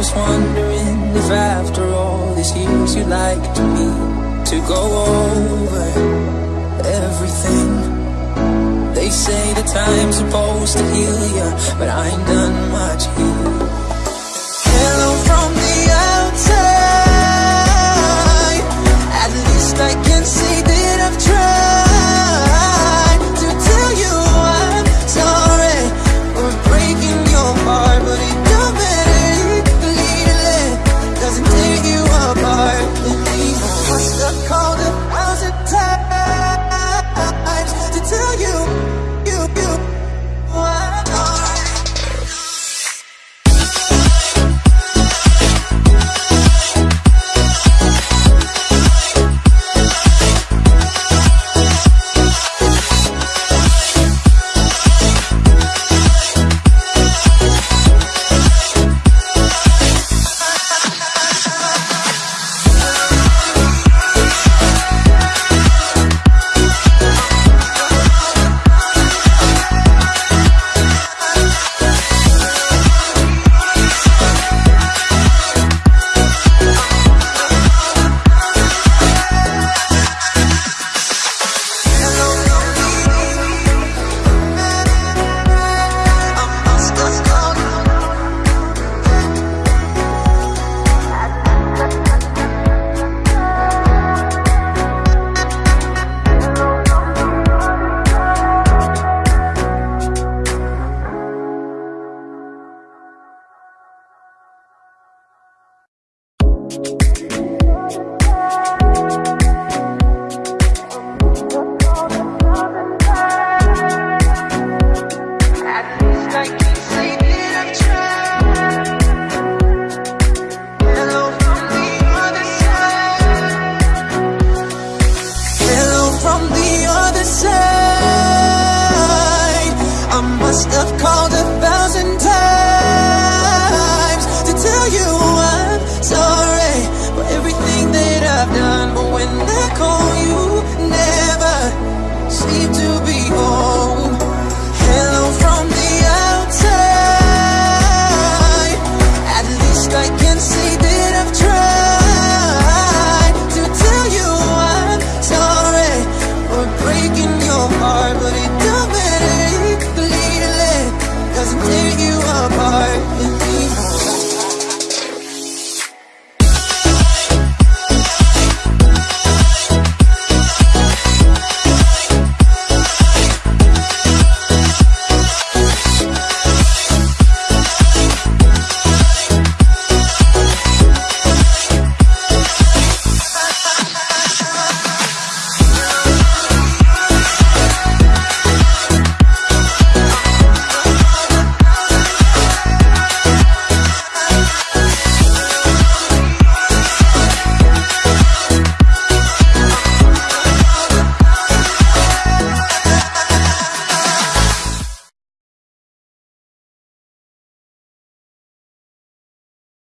was wondering if after all these years you'd like to me To go over everything. They say the time's supposed to heal ya But I ain't done much healing. must have called a thousand times.